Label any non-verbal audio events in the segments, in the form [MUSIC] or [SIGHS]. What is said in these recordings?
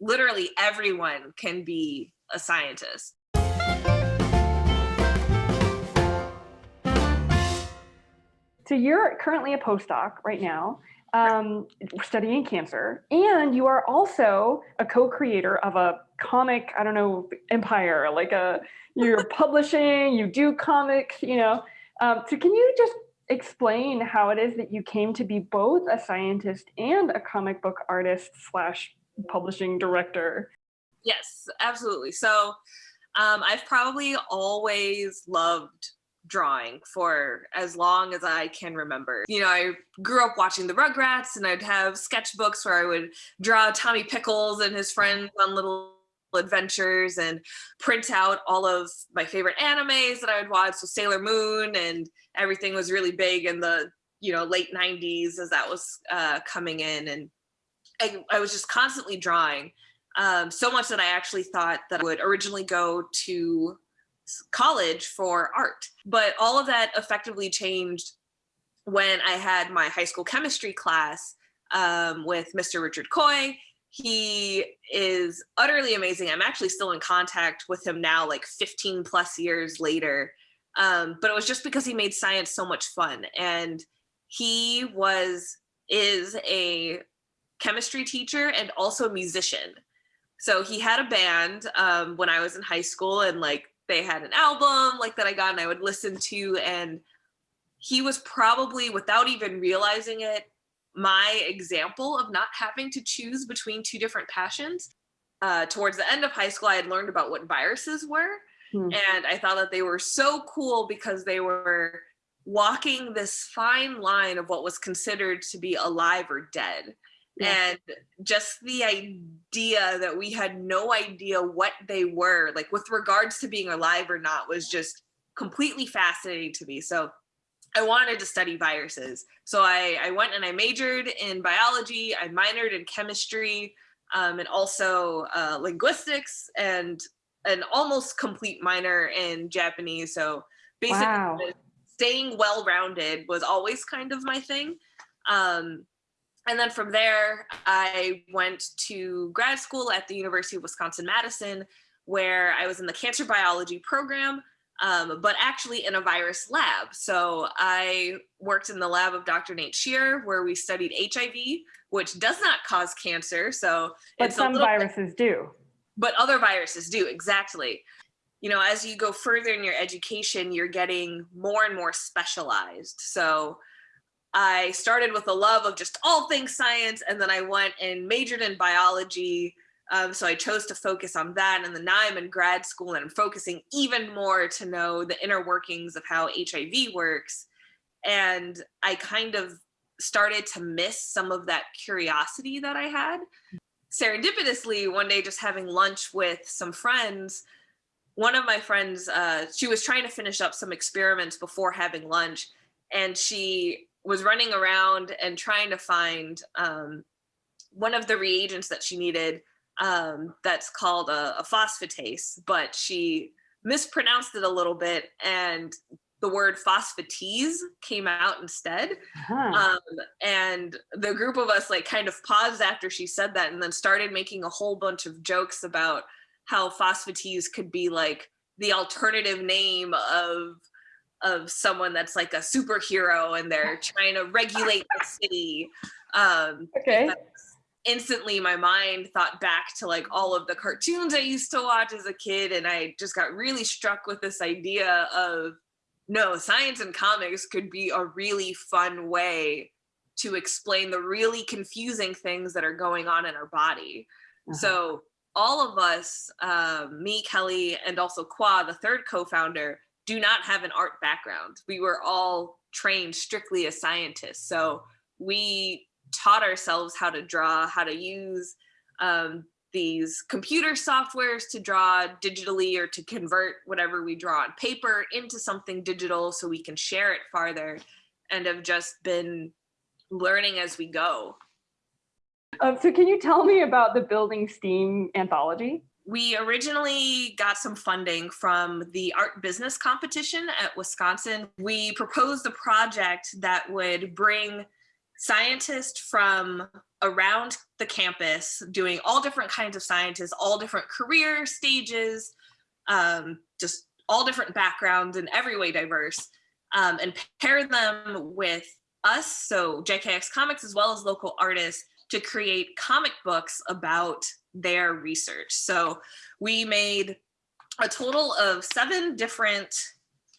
literally everyone can be a scientist. So you're currently a postdoc right now, um, studying cancer, and you are also a co-creator of a comic, I don't know, empire, like a, you're [LAUGHS] publishing, you do comics, you know. Um, so can you just explain how it is that you came to be both a scientist and a comic book artist slash publishing director? Yes, absolutely. So um, I've probably always loved drawing for as long as I can remember. You know, I grew up watching the Rugrats and I'd have sketchbooks where I would draw Tommy Pickles and his friends on little adventures and print out all of my favorite animes that I would watch. So Sailor Moon and everything was really big in the, you know, late 90s as that was uh, coming in. And I, I was just constantly drawing. Um, so much that I actually thought that I would originally go to college for art. But all of that effectively changed when I had my high school chemistry class um, with Mr. Richard Coy. He is utterly amazing. I'm actually still in contact with him now, like 15 plus years later. Um, but it was just because he made science so much fun. And he was, is a chemistry teacher and also a musician. So he had a band um, when I was in high school and like they had an album like that I got and I would listen to and he was probably without even realizing it my example of not having to choose between two different passions. Uh, towards the end of high school, I had learned about what viruses were. Hmm. And I thought that they were so cool because they were walking this fine line of what was considered to be alive or dead. Yeah. And just the idea that we had no idea what they were, like with regards to being alive or not, was just completely fascinating to me. So I wanted to study viruses. So I, I went and I majored in biology, I minored in chemistry, um, and also uh, linguistics and an almost complete minor in Japanese. So basically wow. staying well-rounded was always kind of my thing. Um, and then from there, I went to grad school at the University of Wisconsin-Madison, where I was in the cancer biology program, um, but actually in a virus lab. So I worked in the lab of Dr. Nate Sherer, where we studied HIV, which does not cause cancer. So but some viruses bit, do. But other viruses do, exactly. You know, as you go further in your education, you're getting more and more specialized. So I started with a love of just all things science, and then I went and majored in biology. Um, so I chose to focus on that. And then now I'm in grad school and I'm focusing even more to know the inner workings of how HIV works. And I kind of started to miss some of that curiosity that I had. Serendipitously, one day just having lunch with some friends, one of my friends, uh, she was trying to finish up some experiments before having lunch. And she was running around and trying to find um, one of the reagents that she needed um, that's called a, a, phosphatase, but she mispronounced it a little bit and the word phosphatase came out instead. Uh -huh. um, and the group of us like kind of paused after she said that and then started making a whole bunch of jokes about how phosphatase could be like the alternative name of of someone that's like a superhero and they're [LAUGHS] trying to regulate the city. Um, okay. Instantly, my mind thought back to like all of the cartoons I used to watch as a kid, and I just got really struck with this idea of no, science and comics could be a really fun way to explain the really confusing things that are going on in our body. Uh -huh. So all of us, um, me, Kelly, and also Qua, the third co-founder, do not have an art background. We were all trained strictly as scientists. So we taught ourselves how to draw, how to use um, these computer softwares to draw digitally or to convert whatever we draw on paper into something digital so we can share it farther and have just been learning as we go. Um, so can you tell me about the Building STEAM anthology? We originally got some funding from the art business competition at Wisconsin. We proposed a project that would bring scientists from around the campus doing all different kinds of scientists, all different career stages, um, just all different backgrounds and every way diverse, um, and pair them with us, so JKX Comics, as well as local artists to create comic books about their research. So we made a total of seven different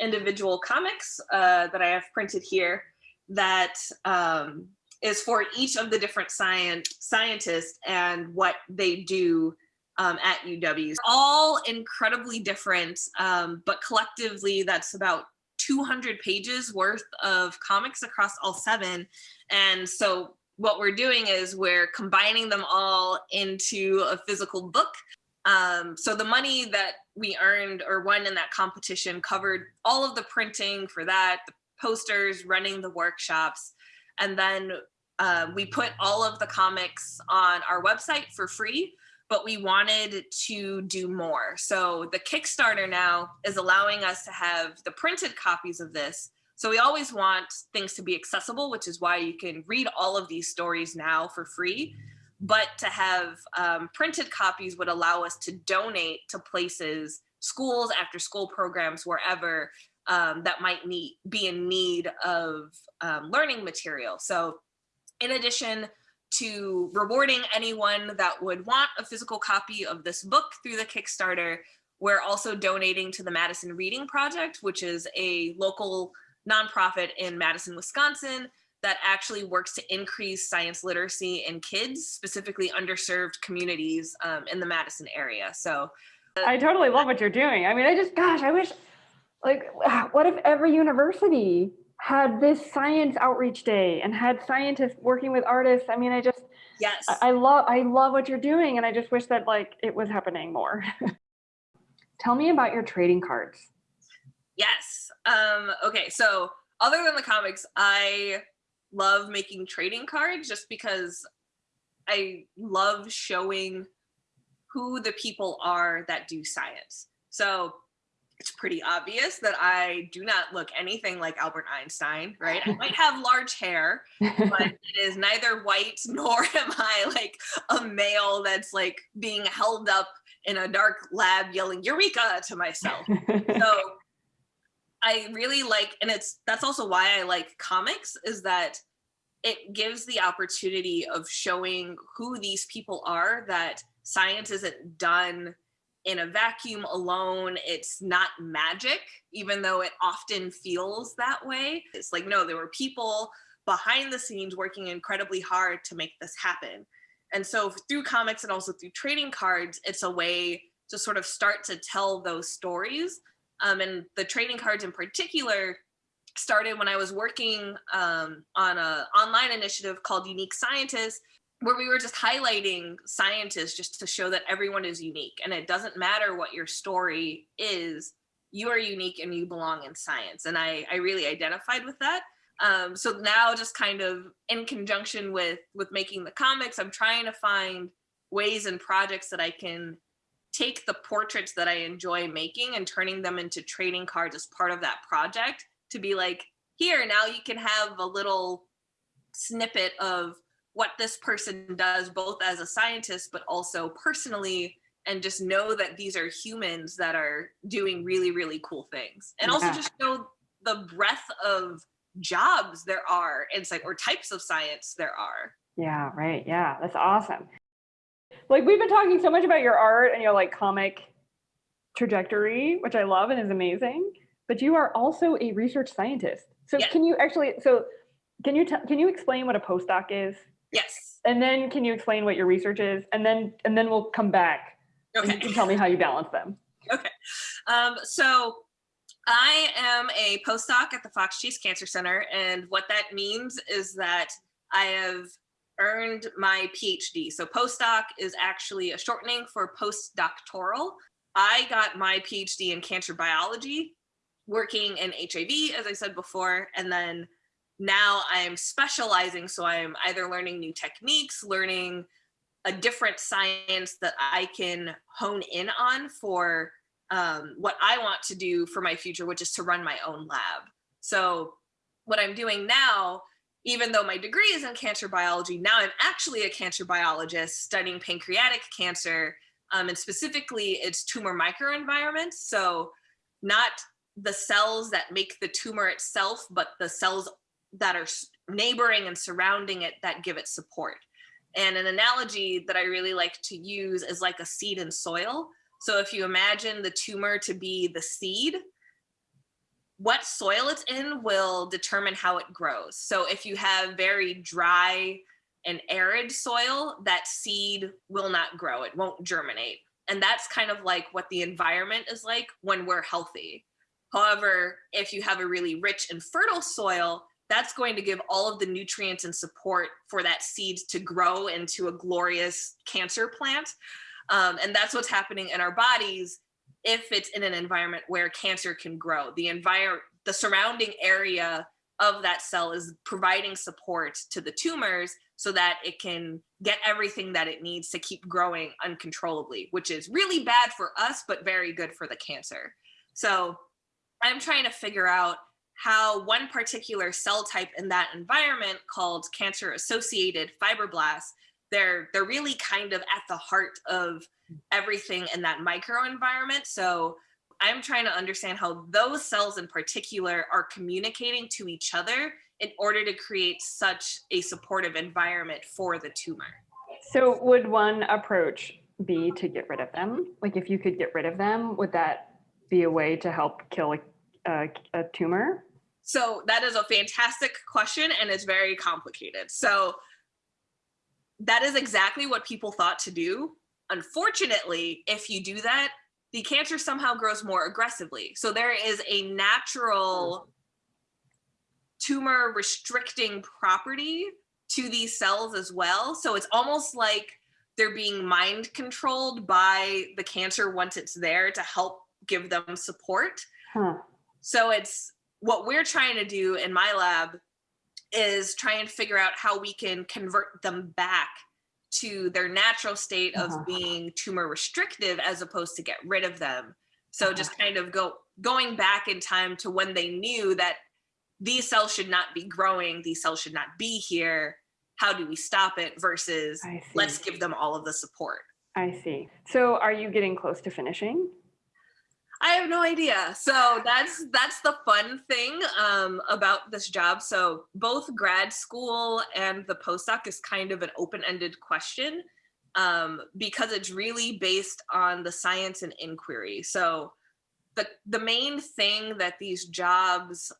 individual comics uh, that I have printed here that um, is for each of the different science scientists and what they do um, at UW. All incredibly different, um, but collectively that's about 200 pages worth of comics across all seven. And so what we're doing is we're combining them all into a physical book. Um, so the money that we earned or won in that competition covered all of the printing for that, the posters, running the workshops, and then uh, we put all of the comics on our website for free, but we wanted to do more. So the Kickstarter now is allowing us to have the printed copies of this so we always want things to be accessible, which is why you can read all of these stories now for free. But to have um, printed copies would allow us to donate to places, schools, after school programs, wherever um, that might need, be in need of um, learning material. So in addition to rewarding anyone that would want a physical copy of this book through the Kickstarter, we're also donating to the Madison Reading Project, which is a local nonprofit in Madison, Wisconsin that actually works to increase science literacy in kids, specifically underserved communities um, in the Madison area. So I totally love what you're doing. I mean, I just, gosh, I wish, like, [SIGHS] what if every university had this science outreach day and had scientists working with artists? I mean, I just, yes, I, I love, I love what you're doing. And I just wish that like it was happening more. [LAUGHS] Tell me about your trading cards. Yes. Um, okay, so other than the comics, I love making trading cards just because I love showing who the people are that do science. So it's pretty obvious that I do not look anything like Albert Einstein, right? I might have large hair, [LAUGHS] but it is neither white [LAUGHS] nor am I like a male that's like being held up in a dark lab yelling Eureka to myself. So I really like, and it's that's also why I like comics is that it gives the opportunity of showing who these people are that science isn't done in a vacuum alone. It's not magic, even though it often feels that way. It's like, no, there were people behind the scenes working incredibly hard to make this happen. And so through comics and also through trading cards, it's a way to sort of start to tell those stories um, and the trading cards in particular started when I was working um, on an online initiative called Unique Scientists, where we were just highlighting scientists just to show that everyone is unique. And it doesn't matter what your story is, you are unique and you belong in science. And I, I really identified with that. Um, so now just kind of in conjunction with, with making the comics, I'm trying to find ways and projects that I can take the portraits that I enjoy making and turning them into trading cards as part of that project to be like, here, now you can have a little snippet of what this person does, both as a scientist, but also personally, and just know that these are humans that are doing really, really cool things. And yeah. also just know the breadth of jobs there are in like or types of science there are. Yeah, right. Yeah, that's awesome like we've been talking so much about your art and your like comic trajectory, which I love and is amazing. But you are also a research scientist. So yes. can you actually so can you tell can you explain what a postdoc is? Yes. And then can you explain what your research is? And then and then we'll come back. Okay. And you can tell me how you balance them. Okay. Um, so I am a postdoc at the Fox Chase Cancer Center, and what that means is that I have earned my PhD. So postdoc is actually a shortening for postdoctoral. I got my PhD in cancer biology, working in HIV, as I said before, and then now I'm specializing. So I'm either learning new techniques, learning a different science that I can hone in on for um, what I want to do for my future, which is to run my own lab. So what I'm doing now even though my degree is in cancer biology, now I'm actually a cancer biologist studying pancreatic cancer. Um, and specifically, it's tumor microenvironment. So, not the cells that make the tumor itself, but the cells that are neighboring and surrounding it that give it support. And an analogy that I really like to use is like a seed in soil. So if you imagine the tumor to be the seed, what soil it's in will determine how it grows. So if you have very dry and arid soil, that seed will not grow, it won't germinate. And that's kind of like what the environment is like when we're healthy. However, if you have a really rich and fertile soil, that's going to give all of the nutrients and support for that seed to grow into a glorious cancer plant. Um, and that's what's happening in our bodies if it's in an environment where cancer can grow. The environment, the surrounding area of that cell is providing support to the tumors so that it can get everything that it needs to keep growing uncontrollably, which is really bad for us, but very good for the cancer. So I'm trying to figure out how one particular cell type in that environment called cancer associated fibroblasts they're they're really kind of at the heart of everything in that microenvironment. So i'm trying to understand how those cells in particular are communicating to each other in order to create such a supportive environment for the tumor. So would one approach be to get rid of them? Like if you could get rid of them would that be a way to help kill a, a, a tumor? So that is a fantastic question and it's very complicated. So that is exactly what people thought to do. Unfortunately, if you do that, the cancer somehow grows more aggressively. So there is a natural tumor restricting property to these cells as well. So it's almost like they're being mind controlled by the cancer once it's there to help give them support. Huh. So it's what we're trying to do in my lab is try and figure out how we can convert them back to their natural state of uh-huh. being tumor restrictive as opposed to get rid of them. So uh-huh. just kind of go going back in time to when they knew that these cells should not be growing, these cells should not be here. How do we stop it versus let's give them all of the support? I see. So are you getting close to finishing? I have no idea. So that's that's the fun thing um, about this job. So both grad school and the postdoc is kind of an open-ended question um, because it's really based on the science and inquiry. So the the main thing that these jobs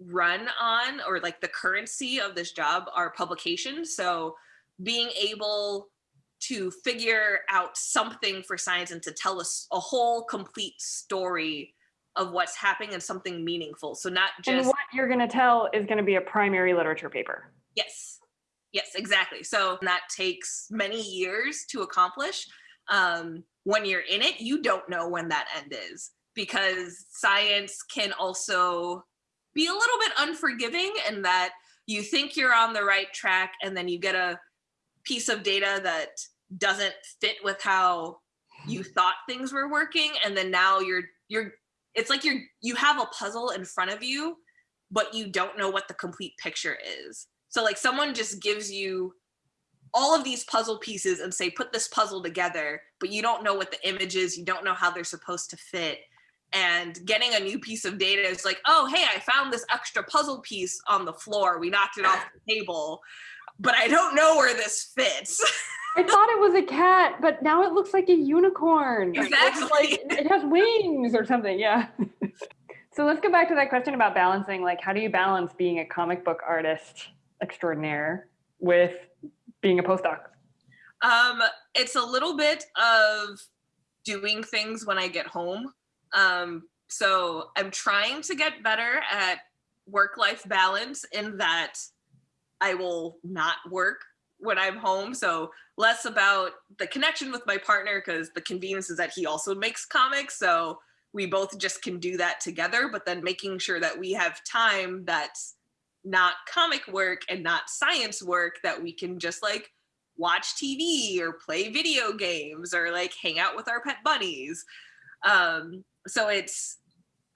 run on, or like the currency of this job, are publications. So being able to figure out something for science and to tell us a whole complete story of what's happening and something meaningful. So not just and what you're going to tell is going to be a primary literature paper. Yes, yes, exactly. So that takes many years to accomplish. Um, when you're in it, you don't know when that end is because science can also be a little bit unforgiving in that you think you're on the right track and then you get a piece of data that doesn't fit with how you thought things were working and then now you're you're it's like you're you have a puzzle in front of you but you don't know what the complete picture is. So like someone just gives you all of these puzzle pieces and say put this puzzle together but you don't know what the image is you don't know how they're supposed to fit. And getting a new piece of data is like oh hey i found this extra puzzle piece on the floor we knocked it off the table but I don't know where this fits. [LAUGHS] I thought it was a cat, but now it looks like a unicorn. Exactly. Like it has wings or something. Yeah. [LAUGHS] so let's go back to that question about balancing. Like, how do you balance being a comic book artist extraordinaire with being a postdoc? Um, it's a little bit of doing things when I get home. Um, so I'm trying to get better at work life balance in that I will not work when I'm home. So less about the connection with my partner because the convenience is that he also makes comics. So we both just can do that together, but then making sure that we have time that's not comic work and not science work that we can just like watch TV or play video games or like hang out with our pet bunnies. Um, so it's,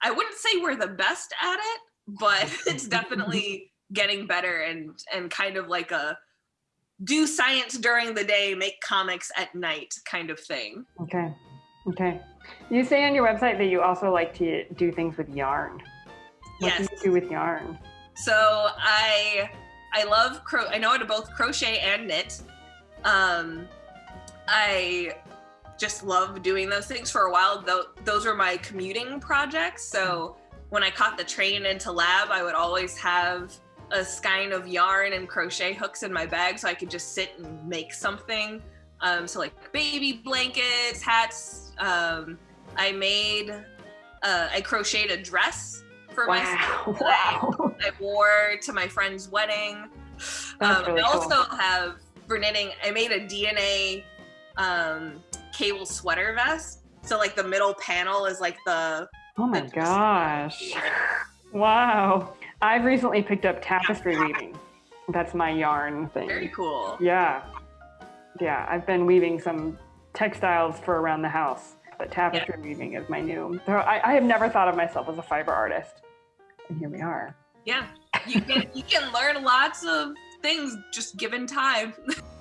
I wouldn't say we're the best at it, but [LAUGHS] it's [LAUGHS] definitely getting better and and kind of like a do science during the day, make comics at night kind of thing. Okay. Okay. You say on your website that you also like to do things with yarn. What Yes. do you do with yarn? So I I love cro I know how to both crochet and knit. Um I just love doing those things for a while. Though those were my commuting projects. So when I caught the train into lab, I would always have a skein of yarn and crochet hooks in my bag so I could just sit and make something. Um, so like baby blankets, hats. Um, I made, uh, I crocheted a dress for myself. Wow. [LAUGHS] [LAUGHS] Wow. I wore to my friend's wedding. Um, really I cool. also have for knitting. I made a DNA um, cable sweater vest. So like the middle panel is like the Oh my the- gosh. Wow. I've recently picked up tapestry weaving. That's my yarn thing. very cool. Yeah. Yeah. I've been weaving some textiles for around the house, but tapestry weaving is my new. So I, I have never thought of myself as a fiber artist. And here we are. Yeah, you can you can learn lots of things just given time. [LAUGHS]